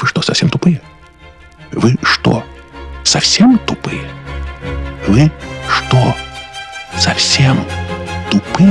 Вы что, совсем тупые? Вы что, совсем тупые? Вы что, совсем тупые?